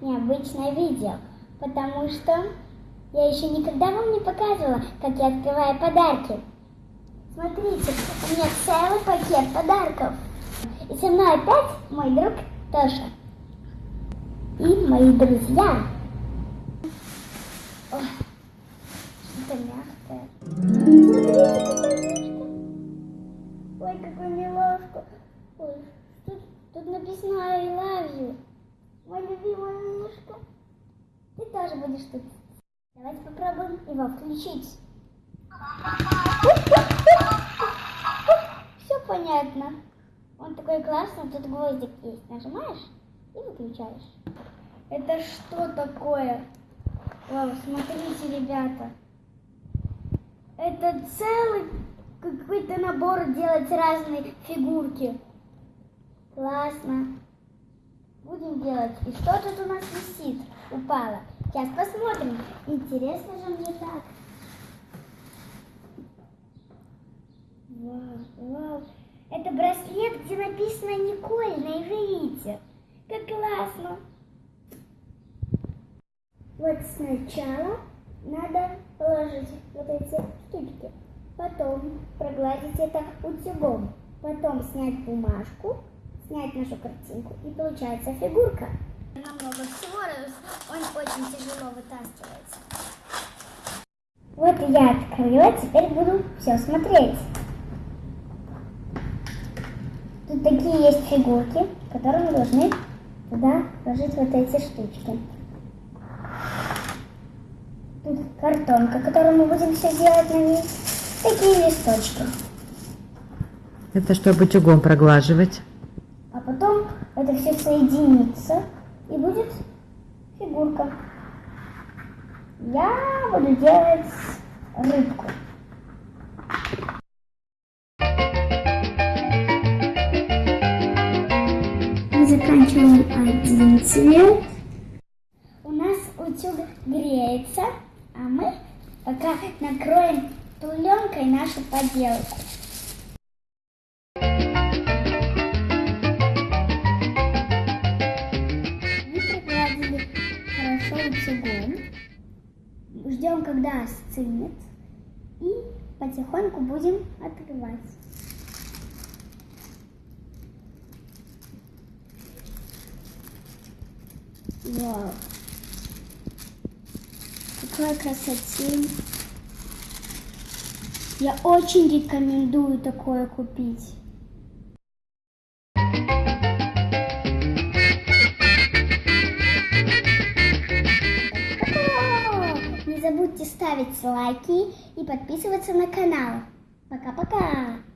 необычное видео, потому что я еще никогда вам не показывала, как я открываю подарки. Смотрите, у меня целый пакет подарков. И со мной опять мой друг Тоша. И мои друзья. Ой, что-то мягкое. Ой, какой милашка. Ой, тут, написано I love you. Мой любимый мишка. Ты тоже будешь тут. Давайте попробуем его включить. Все понятно. Он такой классный, тут гвоздик есть. Нажимаешь и выключаешь. Это что такое? Вау, смотрите, ребята. Это целый какой-то набор делать разные фигурки. Классно. Будем делать. И что тут у нас висит? Упало. Сейчас посмотрим. Интересно же мне так. Вау, вау. Это браслет, где написано Николь, на иврите. Как классно. Вот сначала надо положить вот эти штучки. Потом прогладить это утюгом. Потом снять бумажку, снять нашу картинку. И получается фигурка. Намного всего, он очень тяжело вытаскивается. Вот я открыла, теперь буду все смотреть. Тут такие есть фигурки, которые мы должны туда положить вот эти штучки. Тут картонка, которую мы будем все делать на ней. Такие листочки. Это чтобы утюгом проглаживать. Все соединится и будет фигурка. Я буду делать рыбку. Мы заканчиваем один цвет. У нас утюг греется, а мы пока накроем пленкой нашу поделку. Утюгом. Ждем, когда остынет. И потихоньку будем открывать. Вау. Какая красота. Я очень рекомендую такое купить. Ставить лайки и подписываться на канал. Пока-пока!